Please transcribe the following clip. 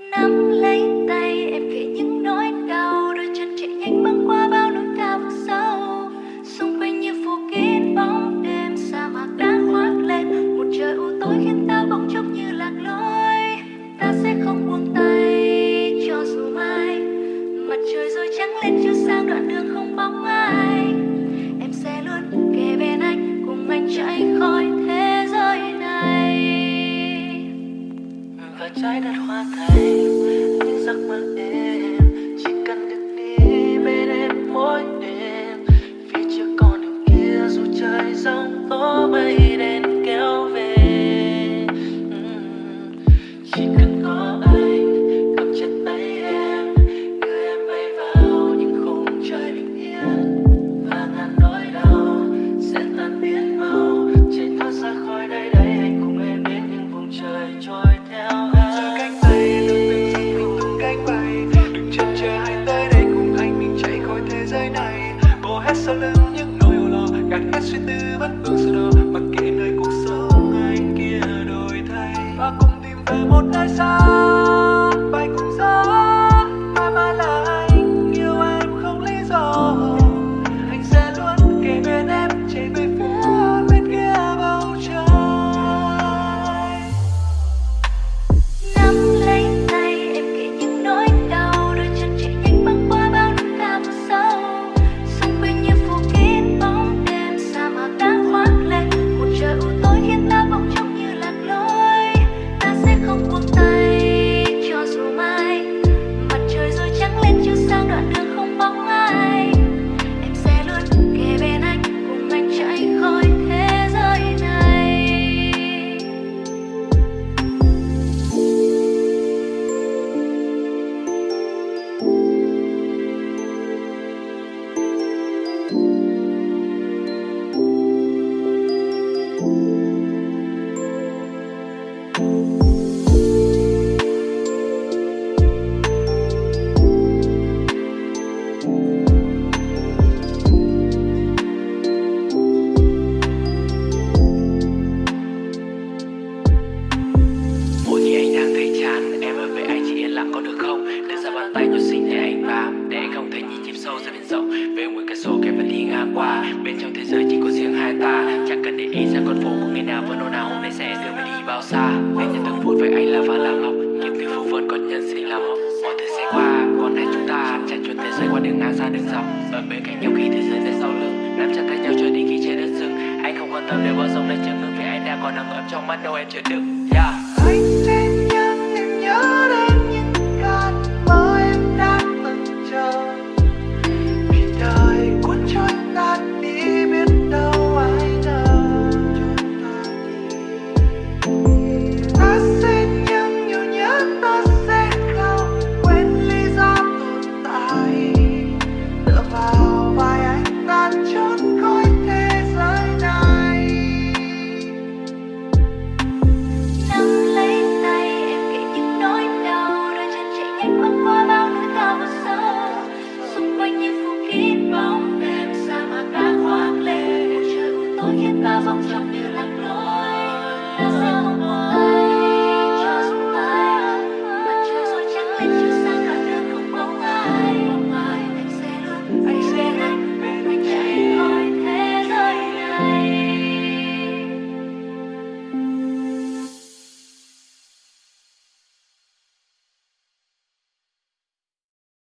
nắm lấy trái đất hóa thành những giấc mơ em chỉ cần được đi bên em mỗi đêm phía trước con đường kia dù trời giông tố mây and tư vẫn anh bàn tay nhỏ xinh để anh bám Để anh không thể nhìn chìm sâu ra biển rộng Về mỗi cái số kẹp và đi ngang qua. Bên trong thế giới chỉ có riêng hai ta. Chẳng cần để ý ra con phố của ngày nào vẫn ồn ào Hôm nay sẽ đưa mình đi bao xa. Anh nhận từng phút với anh là vàng làm ngọc Những từ phù vân còn nhân sinh là học Mọi thứ sẽ qua. Còn hai chúng ta chạy chuột thế giới qua đường ngang xa đường dọc. Ở bên cạnh nhau khi thế giới này sau lưng. Nắm chặt tay nhau cho đi khi trời đất dừng. Anh không quan tâm nếu bao dòng đây chưa ngưng Vì anh đang còn nằm ấm trong mắt đâu em chợt đựng